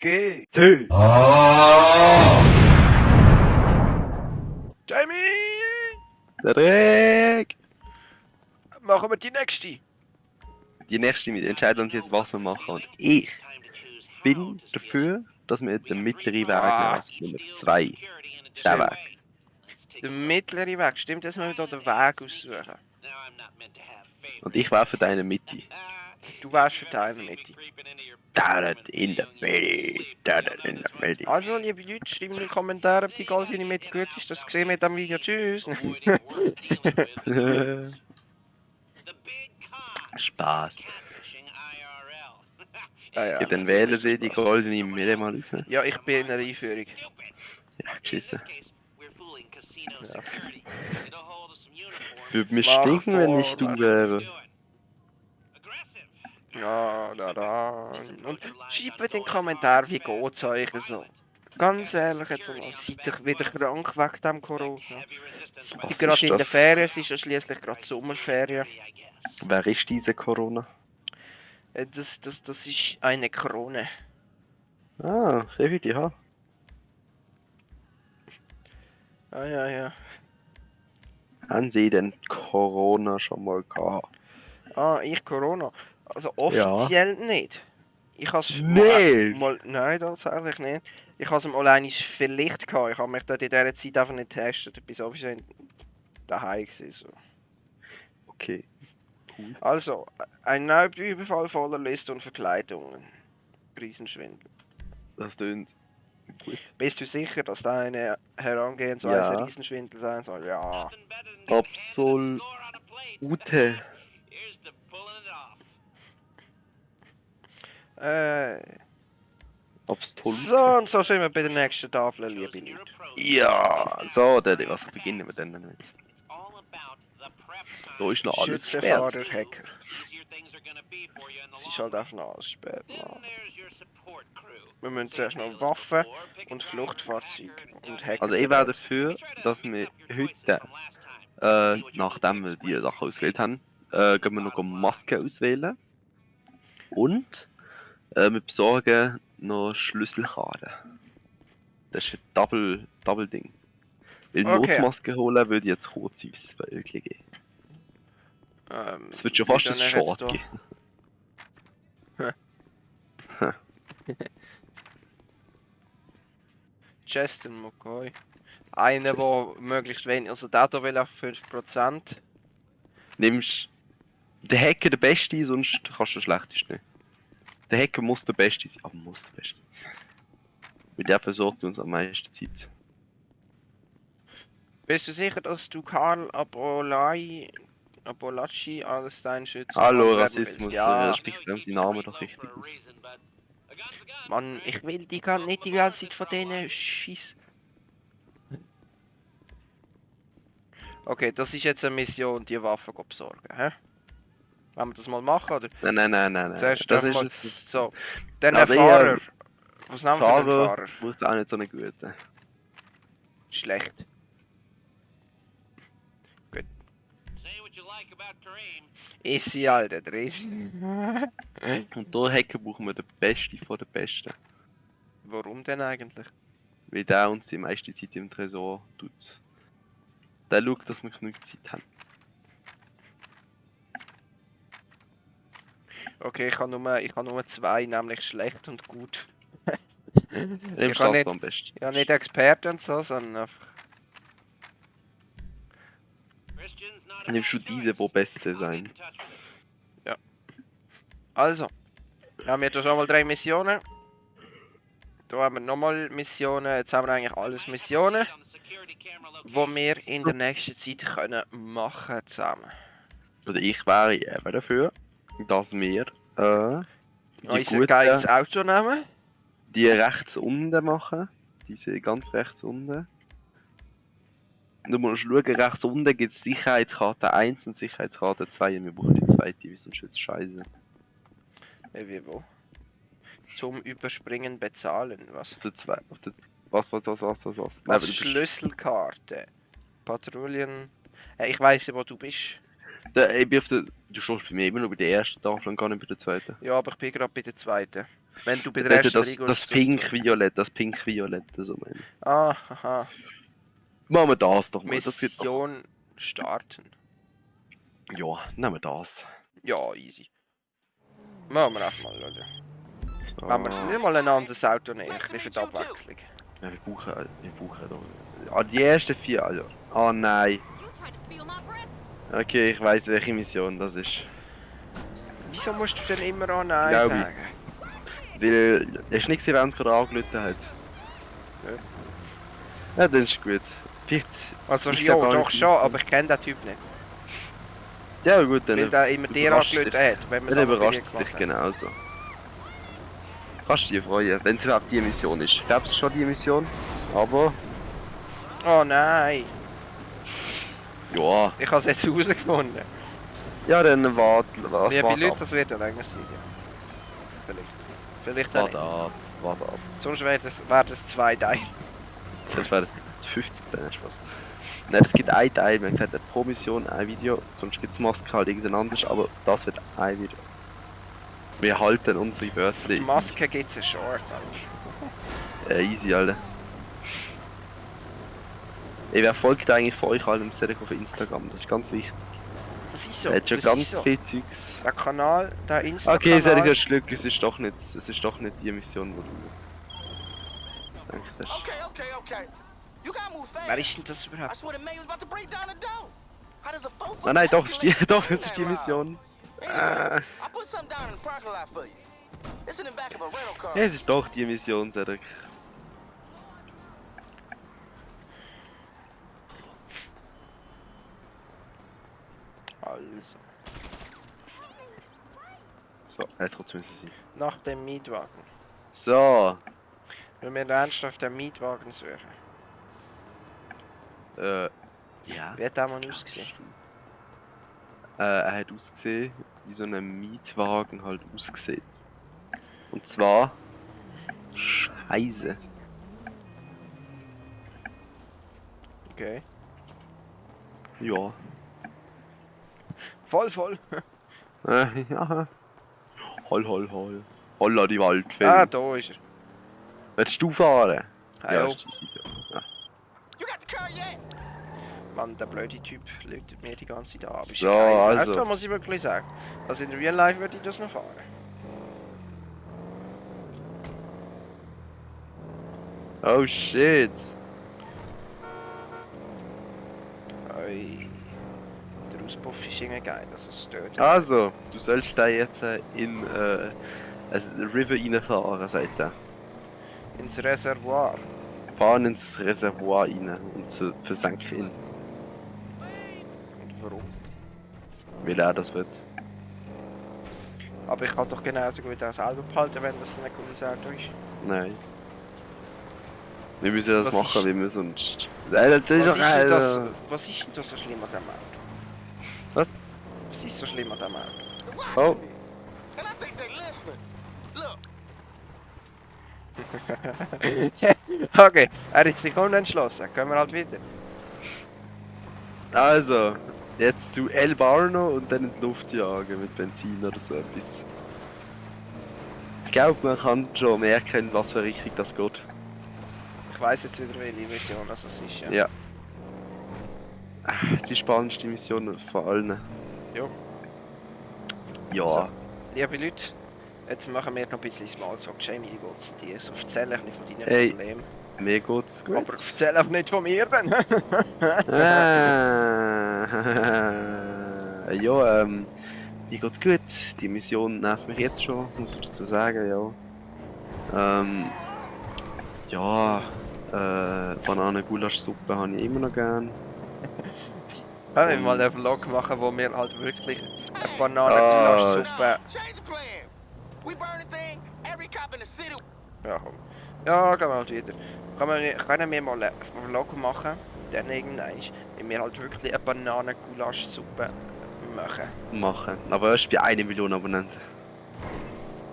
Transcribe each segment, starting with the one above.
G. T. Jamie! Dreck! Machen wir die nächste. Die nächste, wir entscheiden uns jetzt, was wir machen. Und ich bin dafür, dass wir den mittleren Weg Ah. nehmen, also Nummer 2. Der Weg. Der mittlere Weg. Stimmt, dass wir hier den Weg aussuchen. Und ich wäre für deine Mitte. Du wärst für deine Mitte. Dad in der Mitte. Dad in der Mitte. Also, liebe Leute, schreibt in die Kommentare, ob die goldene Mitte gut ist. Das sehen wir in diesem Video. Tschüss. Spaß. Ah, ja. Ja, dann wählen sie die goldene Mitte mal raus. ja, ich bin in der Einführung. Ja, geschissen. Ja. Würde mir stinken, wenn ich du wäre. Ja, da, da. Und schreibt in den Kommentaren, wie geht's euch so. Ganz ehrlich, jetzt mal, seid ihr wieder krank wegen dem Corona? Seid ihr Was gerade in der das? Ferien? Es ist ja schließlich gerade Sommerferien. Wer ist diese Corona? Äh, Das, das, das ist eine Krone. Ah, David, ja. Ah, ja, ja. Haben Sie denn Corona schon mal gehabt? Ah, ich Corona. Also offiziell nicht. Ich has Nicht? Mal, nein, tatsächlich nicht. Ich habe es alleine vielleicht gehabt. Ich habe mich dort in dieser Zeit einfach nicht getestet. Ich bin sowieso daheim gewesen, so. Okay. Also, ein Raubüberfall voller List und Verkleidungen. Riesenschwindel. Das tönt gut. Bist du sicher, dass deine Herangehensweise Ja. Riesenschwindel sein soll? Ja. Absolut. Äh, Absolut. so, und so sind wir bei der nächsten Tafel, liebe Leute. Ja, so, Daddy, was beginnen wir denn damit? Da ist noch alles Schützenfahrer, gesperrt. Hacker. Es ist halt einfach noch alles spät. Mann. Wir müssen zuerst noch Waffen und Fluchtfahrzeuge und Hacker. Also ich wäre dafür, dass wir heute, äh, nachdem wir die Sachen ausgewählt haben, äh, gehen wir noch Masken auswählen. Und äh, wir besorgen noch Schlüsselkarten. Das ist ein Double, Double Ding. Weil Okay. Notmasken holen würde jetzt kurz ins Wölkchen gehen. ähm, Es wird schon fast ein Short geben. Justin McCoy. Einer, der möglichst wenig. Also der hier will auf 5%. Nimmst der Hacker der Beste, sonst kannst du der Schlechteste nehmen. Der Hacker muss der Beste sein, aber muss der Beste sein. Weil der versorgt uns am meisten Zeit. Bist du sicher, dass du Karl Abolai, Abolacci als dein Schütze Hallo, Rassismus? Ja, spricht dem seinen Namen doch richtig aus. Mann, ich will die gar nicht die ganze Zeit von denen Scheiß. Okay, das ist jetzt eine Mission, die Waffen besorgen, hä? Wollen wir das mal machen, oder? Nein, nein, nein, nein, nein. Zuerst das ist mal- jetzt, jetzt So, dann Also ein ich, Fahrer. ähm, Was nehmen wir für einen Fahrer Fahrer? braucht auch nicht so einen guten. Schlecht. Easy, Alter, der Easy. Und da Hacker brauchen wir den Besten von den Besten. Warum denn eigentlich? Weil der uns die meiste Zeit im Tresor tut. Der schaut, dass wir genug Zeit haben. Okay, ich habe nur, ich habe nur zwei, nämlich schlecht und gut. Kann das nicht-. Ja, nicht Experten und so, sondern einfach. Nimmst du diese, wo beste sein? Also, haben wir hier schon mal drei Missionen. Da haben wir nochmal Missionen. Jetzt haben wir eigentlich alles Missionen, die wir in der nächsten Zeit können machen zusammen. Oder ich wäre eben dafür, dass wir äh, die, Unser geiles Auto nehmen. die rechts unten machen. Diese ganz rechts unten. Du musst schauen, rechts unten gibt es Sicherheitskarte 1 und Sicherheitskarte 2 und wir brauchen die zweite, weil sonst wird es scheiße. Äh, Wie wo? Zum Überspringen bezahlen. Was? Auf der 2, auf der... Was, was, was, was, was, was? Nein, Was bist- Schlüsselkarte. Patrouillen. Äh, ich weiß wo du bist. Der, ich bin auf der... Du stehst bei mir immer nur bei der ersten Tafel und gar nicht bei der zweiten. Ja, aber ich bin gerade bei der zweiten. Wenn du bei der ersten das, das pink-violett, das pink-violett, so meine ich. Ah, haha. Machen wir das doch mal. Das wird doch... Mission starten. Ja, nehmen wir das. Ja, easy. Machen wir einfach mal, oder? So. Machen wir nicht mal ein anderes Auto nehmen, ein bisschen für die Abwechslung. Ja, wir brauchen, wir brauchen doch... Ah, die ersten vier, also... Ah, nein. Okay, ich weiß welche Mission das ist. Wieso musst du denn immer an Nein Glaub ich. sagen? Weil... Hast du nicht gesehen, wer uns gerade angelötet hat? Ja. Ja, dann ist gut. Vielleicht... Also Ich ja, doch schon, aber ich kenne den Typ nicht. Ja gut, dann... Weil der immer dir angelötet hat, wenn wir Dann es überrascht es dich genauso. Kannst du dich freuen, wenn es überhaupt die Mission ist. Ich glaube, es ist schon die Mission. Aber... Oh nein, Ja... ich habe es jetzt herausgefunden. Ja, dann warte... Was, Liebe warte Leute, ab. das wird ja länger sein. Ja. Vielleicht. Vielleicht auch Warte ab. Warte ab. Sonst wäre das, wär das zwei Teile. Sonst wäre das 50 Teile Spaß. Nein, es gibt ein Teil, wir haben gesagt, pro Mission ein Video, sonst gibt es Maske halt irgendein anderes, aber das wird ein Video. Wir halten unsere Wörter. Die Maske gibt es einen Short. Alter. Äh, easy, Alter. Ey, wer folgt eigentlich von euch allen Serek auf Instagram? Das ist ganz wichtig. Das ist so. Er hat schon das ganz so. viel Zeugs. Der Kanal, der Instagram. Okay, Serek, hast Glück, es ist doch nicht, es ist doch nicht die Mission, wo du hast. Okay, okay, okay. You gotta move fast. Wer ist denn das überhaupt? swear the man was about to break down the door. How does a four Nein, nein, doch, es ist die, doch, es ist die Mission. Car. Ja, es ist doch die Mission, Serek. Also, So, er hat trotzdem müssen sein. nach dem Mietwagen. So, Wenn wir ernsthaft den Mietwagen suchen. äh, ja. Wie hat der mal ausgesehen? Äh, er hat ausgesehen, wie so ein Mietwagen halt aussieht. Und zwar. Scheiße. Okay. Ja. Voll, voll. Äh, ja. Hol, hol, hol. Holla die Waldfee. Ah, da ist er. Willst du fahren? Hallo. ist das Video. Ja. Mann, der blöde Typ läutet mir die ganze Zeit ist So, also. Auto, muss ich wirklich sagen. Also in Real Life würde ich das noch fahren. Oh shit. Ui. Der Auspuff ist irgendwie geil, also es stört. Also, du sollst da jetzt äh, in äh, ein River reinfahren, sagt er. Ins Reservoir. Fahren ins Reservoir rein und zu- versenken ihn, Und warum? weil er das wird. Aber ich kann doch genauso gut auch selber behalten, wenn das ein Auto ist. Nein. Wir müssen das Was machen, ist- wie wir sonst. Nein, das ist Was doch ist, das, was ist denn das so schlimm an dem Auto? Was? Ist so schlimm an dem Auto? Oh. Look, okay, er ist sich unentschlossen. Können wir halt wieder. Also, jetzt zu El Barno und dann in die Luft jagen mit Benzin oder so etwas. Ich glaube, man kann schon merken, in was für Richtung das geht. Ich weiß jetzt wieder, welche Mission das ist. Ja. Ja. Die spannendste Mission von allen. Jo. Ja. So. Liebe Leute, jetzt machen wir noch ein bisschen Smalltalk. Jamie, wie geht's dir? So, erzähl ein bisschen von deinen Hey. Problemen. Mir geht's gut. Aber erzähl auch nicht von mir dann. Ah, ja, ähm, mir geht's gut. Die Mission nervt mich jetzt schon, muss ich dazu sagen, ja. Ähm, ja, äh, Bananen-Gulasch-Suppe habe ich immer noch gern. Können wir mal einen Vlog machen, wo wir halt wirklich eine Ah, Bananen-Gulasch-Suppe... city. Ja, komm. Ja, gehen wir halt wieder. Können wir, können wir mal einen Vlog machen, dann irgendwann, wenn wir halt wirklich eine Bananen-Gulasch-Suppe machen. Machen. Aber erst bei 1 Million Abonnenten.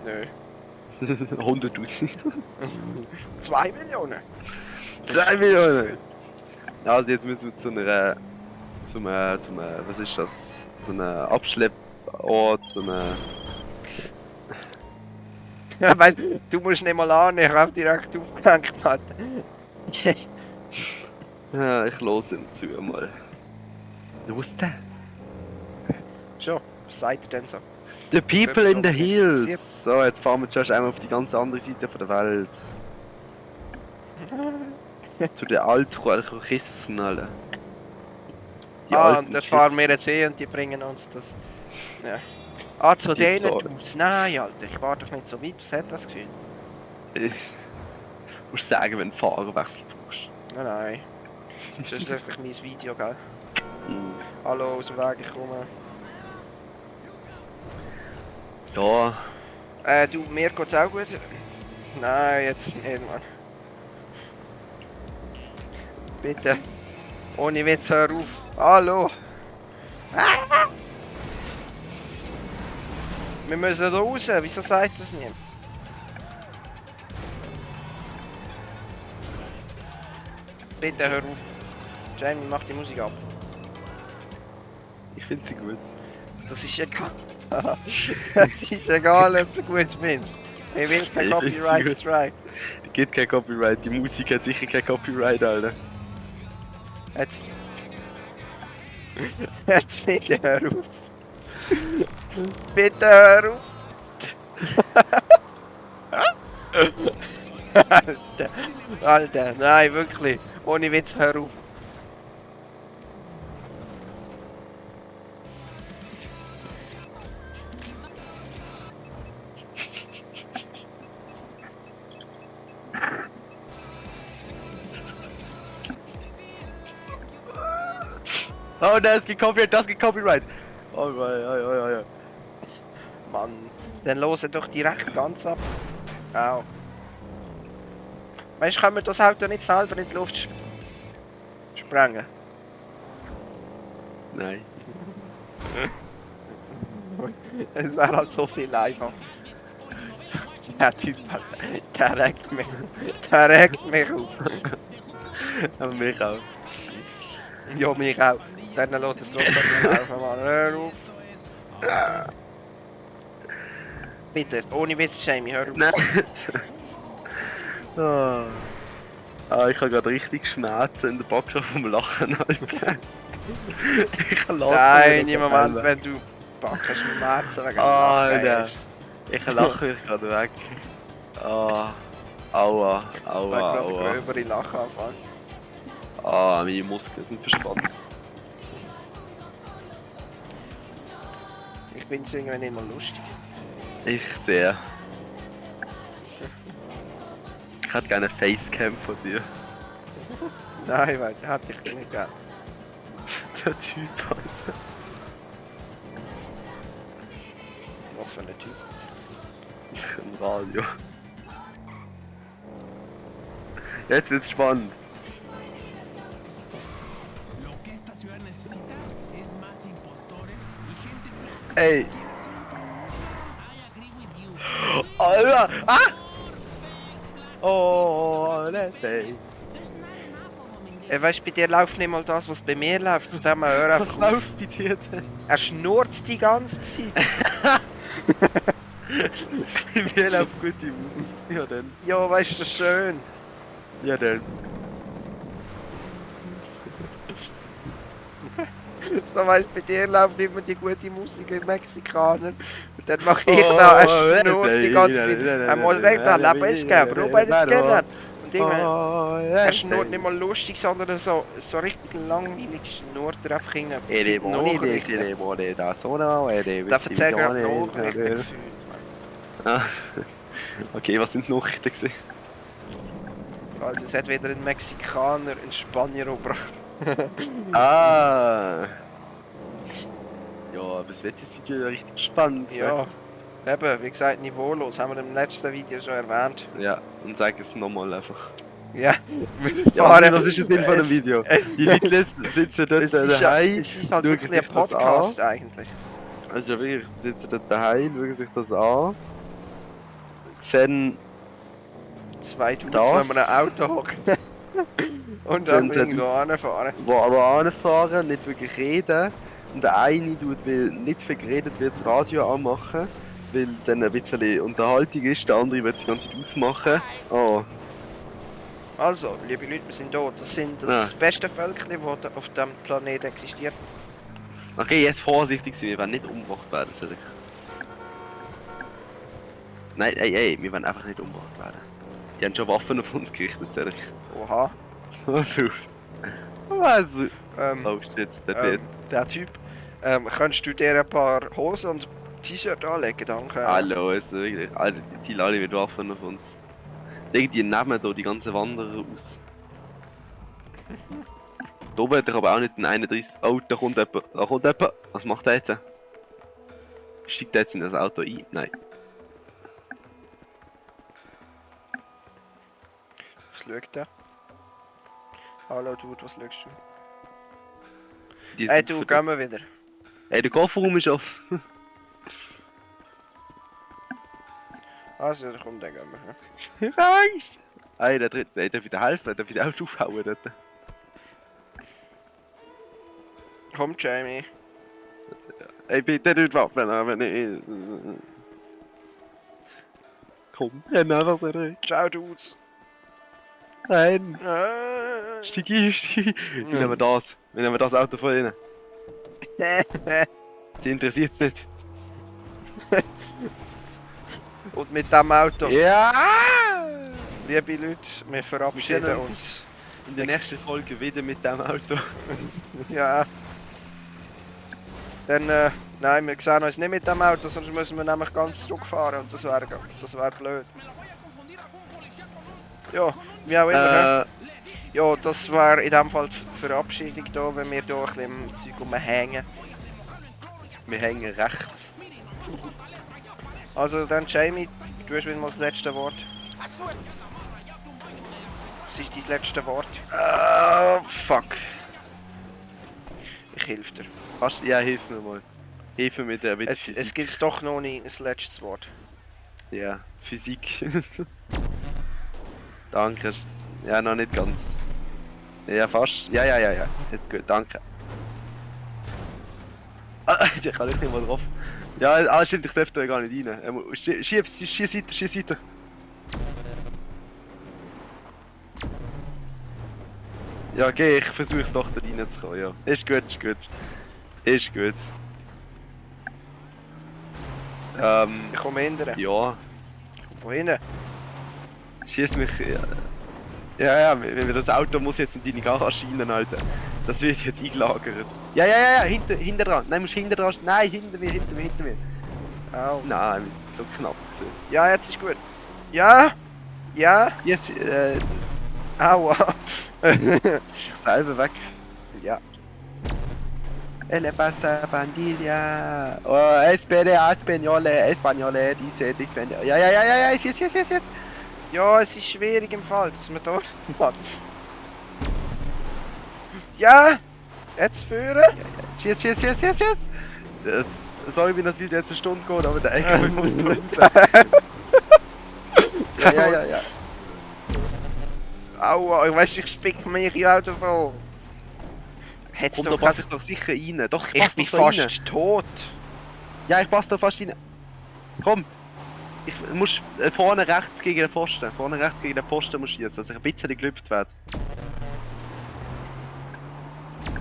Nö. 100.000. 2 Millionen? 2 Millionen! Also jetzt müssen wir zu einer... Zum, äh, zum, äh, was ist das? Zu einem Abschlepport, zu einer... Ja, weil du musst nicht mal an, ich habe direkt aufgehängt. Ja, ich los ihn zu mal. Ist der? Schon, was sagt ihr denn so? The people in the hills! So, jetzt fahren wir zuerst einmal auf die ganz andere Seite von der Welt. Zu den alten Kisten, alle. Die ah, und da fahren wir jetzt eh und die bringen uns das. Ja. Ah, zu Die denen. Dudes. Nein, Alter, ich war doch nicht so weit. Was hat das Gefühl? Du musst sagen, wenn du Fahrerwechsel brauchst. Nein, nein. Das ist einfach mein Video, gell? Mhm. Hallo, aus dem Weg, ich komme. Ja, Äh, du, mir geht's auch gut. Nein, jetzt nicht, Mann. Bitte. Ohne Witz, hör auf. Hallo. Ah! Wir müssen raus. Wieso sagt das nicht? Bitte hör auf. Jamie, mach die Musik ab. ich finde sie gut. Das ist egal. Es ist egal, ob du gut findest. Ich will kein Copyright. Strike. Die gibt kein Copyright, die Musik hat sicher kein Copyright, Alter. Jetzt. Jetzt bitte hör auf. bitte hör auf. Alter, Alter, nein, wirklich. Ohne Witz, hör auf. Oh, das gibt Copyright, das gibt Copyright. Oh, ja, ja, ja, ja. Mann, dann losen doch direkt ganz ab. Au. Weißt du, können wir das Auto nicht selber in die Luft sp sprengen? Nein. Es wäre halt so viel einfacher. Der Typ, hat- der regt mich, der regt mich auf. Aber mich auch. Ja, mich auch. Dann lässt es trotzdem laufen, Mann. Hör auf. Bitte, ohne Witz, Jamie, hör auf. Nein. ah. ah, ich habe gerade richtig Schmerzen in der Backe vom Lachen, Alter. ich lache Nein, im Moment, gerade. wenn du backst mit Märzen wegen Ah, Lachen, Alter. ey. Ich lache mich gerade weg. Ah. Aua, Ich aua, glaube, aua. gröbere Lachen anfangen. Ah, meine Muskeln sind verspannt. Ich bin irgendwie nicht mal lustig. Ich sehe. Ich hätte gerne eine Facecam von dir. Nein, weil der hätte ich nicht gern. Der Typ, Alter. Was für ein Typ. Im Radio. Jetzt wird's spannend. Ey. Alter! Ah! Oh, this Äh, weißt bei dir läuft nicht mal das, was bei mir läuft. Von dem her hör Was einfach auf. läuft bei dir denn? Er schnurrt die ganze Zeit. Bei mir läuft gute Musik. Ja, dann. Ja, weißt du, das schön. Ja, dann. So, weißt bei dir läuft immer die gute Musik in Mexikaner. Und dann mache ich Oh, da, er nein, schnurrt die nein, ganze Zeit. Er muss nicht da, leben nein, geben, Ruben nein, geben. Und Oh, er schnurrt nicht mal lustig, sondern so, so richtig langweilig schnurrt er einfach hin. Da Sono, Ere Der erzählt gerade Visione, Nachrichten. Ah. Okay, was sind die Nachrichten? Alter, es hat wieder ein Mexikaner einen Spanier umgebracht. Ah. Ja, bis jetzt ist das Video richtig spannend. Ja. sagst Eben, wie gesagt, niveaulos, haben wir im letzten Video schon erwähnt. Ja, und sag es nochmal einfach. Ja, Ja, was ist der Sinn von dem es- Video? Die Leute sitzen dort Es ist, ja, daheim, es ist halt wirklich ein das. Podcast eigentlich. Also ja, wirklich, sitzen dort daheim, schauen sich das an. Sehen, Zwei Dudes, Das- wenn wir ein Auto hocken. Und dann die irgendwo Dudes- anfahren. wo aber anfahren, nicht wirklich reden. Und der eine tut, weil nicht viel geredet wird, das Radio anmachen. weil dann ein bisschen Unterhaltung ist. Der andere wird die ganze Zeit ausmachen. Oh, Also, liebe Leute, wir sind da. Das sind das, Ja. das beste Völkchen, das da auf dem Planeten existiert. okay, jetzt vorsichtig sein, wir werden nicht umgebracht werden, soll ich. Nein, ey, ey, wir werden einfach nicht umgebracht werden. Die haben schon Waffen auf uns gerichtet, soll ich. Oha. Was auf? Was? Ähm, Oh shit, der ähm, der Typ. Ähm, könntest du dir ein paar Hosen und T-Shirt anlegen, danke. Hallo, also wirklich. Alter, die ziehen alle mit Waffen auf uns. Irgendwie nehmen da die ganzen Wanderer aus. Da wird er aber auch nicht ein 31. Oh, da kommt jemand. Da kommt jemand. Was macht er jetzt? Steigt er jetzt in das Auto ein? Nein. Was schaut der? Hallo Dude, was schaust du? Die Hey sind du, für- gehen wir wieder. Hey, der Kofferraum ist offen. Also, dann komm, dann gehen wir. Ich hab Angst. Hey, der dritte. Hey, darf ich dir helfen? Darf ich dir auch aufhauen dort? Komm, Jamie. Hey, bitte nicht Waffen, aber nicht. Komm, renn einfach so durch. Ciao, Dudes. Nein. Steig ein. Wir nehmen das. Wir nehmen das Auto von ihnen. Die interessiert es nicht. Und mit dem Auto, Ja! liebe Leute, wir verabschieden sehen uns. uns. In der nächsten Folge wieder mit dem Auto. Ja. Dann, äh, nein, wir sehen uns nicht mit dem Auto, sonst müssen wir nämlich ganz zurückfahren und das wäre das wär blöd. Ja, wie auch immer. hä? Äh, Ja, das war in dem Fall die Verabschiedung da, wenn wir hier ein bisschen im Zeug rumhängen. wir hängen rechts. Also dann Jamie, du hast wieder mal das letzte Wort. Was ist dein letzte Wort? Ah, fuck. Ich helfe dir. Hast, ja, hilf mir mal. Hilf mir mit der mit Es, es gibt doch noch nicht das letzte Wort. Ja, Physik. danke. Ja, noch nicht ganz. Ja, fast. Ja, ja, ja, ja. Jetzt gut, danke. Ah, ich kann nicht mal drauf. Ja, ah, stimmt, ich darf da gar nicht rein. Ähm, schie- Schieb, schieß weiter, schieß weiter. Ja, geh, ich versuch's doch da reinzukommen, ja. Ist gut, ist gut. Ist gut. Ähm, Ich komme hindern. ja. Von hinten. Schieß mich. Ja, ja, ja wenn wir das Auto muss jetzt in deine Garage rein, Alter. Das wird jetzt eingelagert. Ja, ja, ja, ja, hinter, hinter dran. Nein, musst hinter dran. Nein, hinter mir, hinter mir, hinter mir. Au. Nein, wir sind so knapp gewesen. Ja, jetzt ist gut. Ja. Ja. Jetzt, äh, jetzt Aua. ist ich selber weg. ja. Elle pasa bandilla. Oh, espera, españole, españole, dice, dice, Ja, ja, ja, ja, ja, jetzt, jetzt, jetzt, jetzt. Ja, es ist schwierig im Fall, dass man dort hat. Ja. Jetzt führen. Cheers, cheers, cheers, cheers, cheers! Das, sorry, wenn das Video jetzt eine Stunde geht, aber der LKW muss da raus. ja, ja, ja, ja. Aua, ich weiß, ich spick mich ja auch davon. Komm, doch passe was... ich doch sicher rein. Doch, ich Ich bin da rein. fast tot. Ja, ich passe da fast rein. Komm! Ich muss äh, vorne rechts gegen den Pfosten. Vorne rechts gegen den Pfosten muss schießen, dass ich ein bisschen gelüpft werde.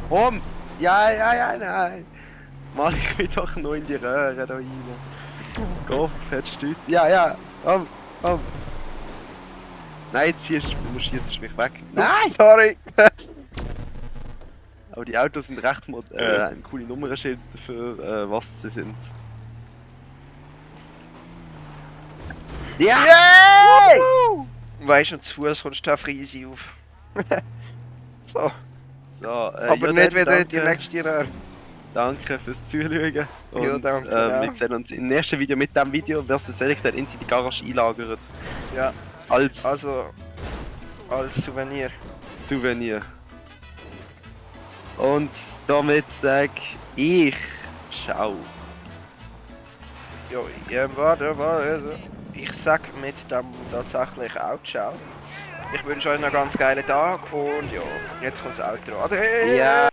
Komm! Ja, ja, ja, nein! Mann, ich will doch noch in die Röhre da rein. Kopf, hättest du Ja, ja! Komm, komm! Nein, jetzt schießt du schießt mich weg. Nein! Sorry. Aber die Autos sind recht mod äh, ein coole Nummernschild dafür, äh, was sie sind. Ja! Yay! Weißt du, zu Fuß kommst du einfach easy auf. so, So, äh, aber ja, nicht wieder in die danke, nächste Röhre. Danke fürs Zuschauen. Und Ja, danke, äh, ja. wir sehen uns im nächsten Video mit dem Video, versus ehrlich dann in die Garage einlagert. Ja, Als also als Souvenir. Souvenir. Und damit sag ich Ciao. Ja, ja warte, warte. Ich sag mit dem tatsächlich auch ciao. Ich wünsche euch noch einen ganz geilen Tag und ja, jetzt kommt das Outro. Ade! Ja.